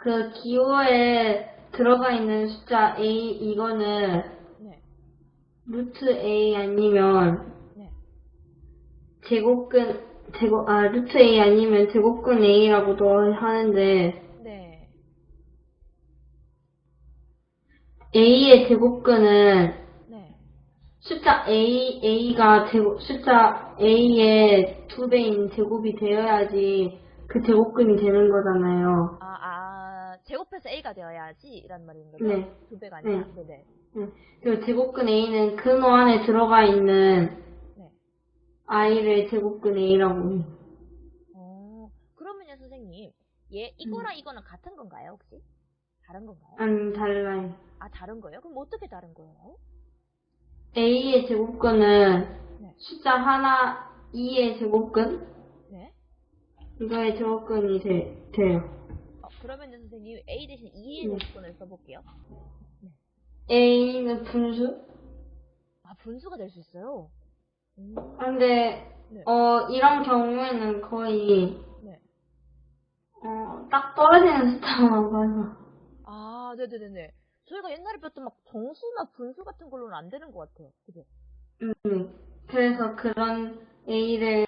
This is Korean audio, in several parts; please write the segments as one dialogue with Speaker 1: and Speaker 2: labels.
Speaker 1: 그 기호에 들어가 있는 숫자 A 이거는
Speaker 2: 네.
Speaker 1: 루트 A 아니면
Speaker 2: 네.
Speaker 1: 제곱근 제곱 아 루트 A 아니면 제곱근 A라고도 하는데
Speaker 2: 네.
Speaker 1: A의 제곱근은
Speaker 2: 네.
Speaker 1: 숫자 A A가 제곱 숫자 A의 두 배인 제곱이 되어야지 그 제곱근이 되는 거잖아요.
Speaker 2: 아, 아, 제곱해서 A가 되어야지 이란 말인 거죠?
Speaker 1: 네.
Speaker 2: 두 배가 아니라.
Speaker 1: 네.
Speaker 2: 네네.
Speaker 1: 응. 그리고 제곱근 A는 근호 안에 들어가 있는
Speaker 2: 네.
Speaker 1: I를 제곱근 A라고.
Speaker 2: 어, 그러면요, 선생님. 얘, 이거랑 이거는 같은 건가요, 혹시? 다른 건가요?
Speaker 1: 아니 달라요.
Speaker 2: 아, 다른 거예요? 그럼 어떻게 다른 거예요?
Speaker 1: A의 제곱근은
Speaker 2: 네.
Speaker 1: 숫자 하나 2의 제곱근
Speaker 2: 네.
Speaker 1: 이거의 제곱근이 돼, 돼요.
Speaker 2: 어, 그러면요, 선생님. A 대신 2의
Speaker 1: 네.
Speaker 2: 제곱근을 써볼게요.
Speaker 1: A는 분수?
Speaker 2: 아, 분수가 될 수 있어요? 음,
Speaker 1: 근데
Speaker 2: 네.
Speaker 1: 어 이런 경우에는 거의
Speaker 2: 네.
Speaker 1: 어, 딱 떨어지는 숫자만 봐서
Speaker 2: 아, 네네네네. 저희가 옛날에 배웠던 막 정수나 분수 같은 걸로는 안 되는 것 같아요. 그죠?
Speaker 1: 음, 그래서 그런 A를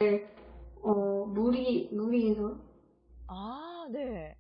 Speaker 1: 어 무리 무리해서
Speaker 2: 아, 네.